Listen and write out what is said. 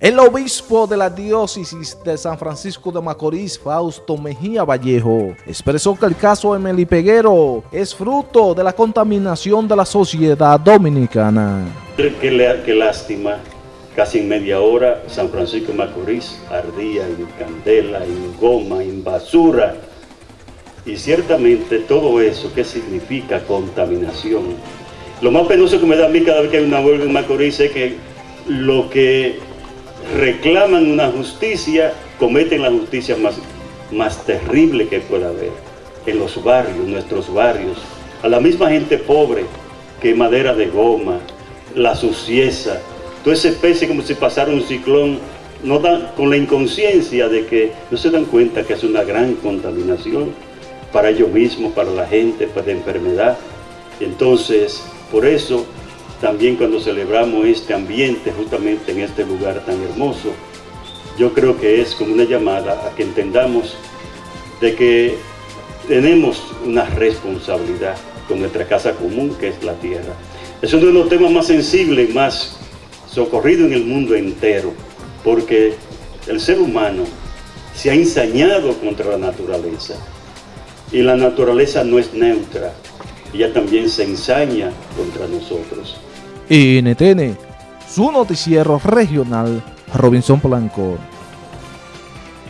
El obispo de la diócesis de San Francisco de Macorís, Fausto Mejía Vallejo, expresó que el caso Emily Peguero es fruto de la contaminación de la sociedad dominicana. Qué, lástima, casi en media hora San Francisco de Macorís ardía en candela, en goma, en basura. Y ciertamente todo eso, ¿qué significa contaminación? Lo más penoso que me da a mí cada vez que hay una huelga en Macorís es que lo que reclaman una justicia, cometen la justicia más, más terrible que pueda haber en los barrios, nuestros barrios, a la misma gente pobre que madera de goma, la sucieza, toda esa especie como si pasara un ciclón, no dan, con la inconsciencia de que no se dan cuenta que es una gran contaminación para ellos mismos, para la gente, para la enfermedad. Entonces, por eso también cuando celebramos este ambiente justamente en este lugar tan hermoso, yo creo que es como una llamada a que entendamos de que tenemos una responsabilidad con nuestra casa común que es la tierra. Es uno de los temas más sensibles, más socorrido en el mundo entero, porque el ser humano se ha ensañado contra la naturaleza y la naturaleza no es neutra, ella también se ensaña contra nosotros. NTN, su noticiero regional, Robinson Blanco.